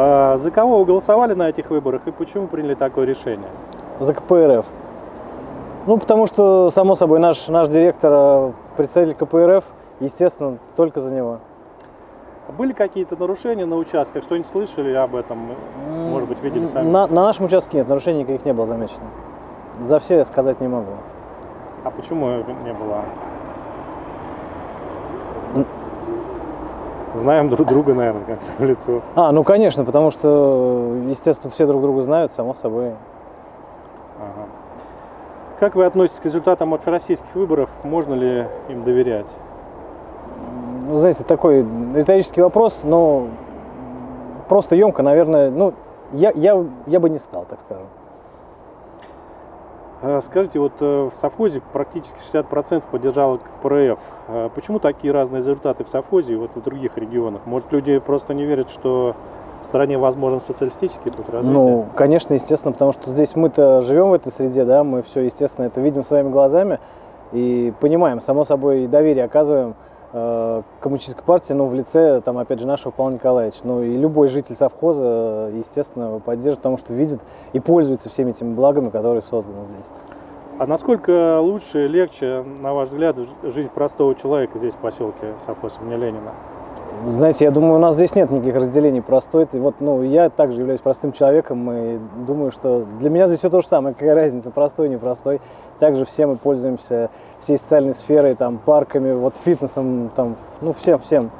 А за кого вы голосовали на этих выборах и почему приняли такое решение? За КПРФ. Ну, потому что, само собой, наш, наш директор, э, представитель КПРФ, естественно, только за него. Были какие-то нарушения на участках? Что-нибудь слышали об этом? Может быть, видели сами? На, на нашем участке нет, нарушений никаких не было замечено. За все я сказать не могу. А почему не было? Знаем друг друга, наверное, как-то в лицо. А, ну конечно, потому что, естественно, все друг друга знают, само собой. Ага. Как вы относитесь к результатам общероссийских выборов? Можно ли им доверять? Ну, знаете, такой риторический вопрос, но просто емко, наверное, ну, я, я, я бы не стал, так скажем. А, скажите, вот э, в совхозе практически 60% поддержало КПРФ. А почему такие разные результаты в совхозе и вот в других регионах? Может, люди просто не верят, что в стране возможен социалистический путь развития? Ну, конечно, естественно, потому что здесь мы-то живем в этой среде, да, мы все, естественно, это видим своими глазами и понимаем, само собой, доверие оказываем э, коммунистической партии, ну, в лице, там, опять же, нашего Павла Николаевича. Ну, и любой житель совхоза, естественно, поддержит, потому что видит и пользуется всеми этими благами, которые созданы здесь. А насколько лучше, легче, на ваш взгляд, жизнь простого человека здесь, в поселке совхоз имени Ленина? Знаете, я думаю, у нас здесь нет никаких разделений простой. И вот, ну, я также являюсь простым человеком и думаю, что для меня здесь все то же самое. Какая разница, простой, непростой. Также все мы пользуемся всей социальной сферой, там, парками, вот фитнесом, там, ну, всем, всем.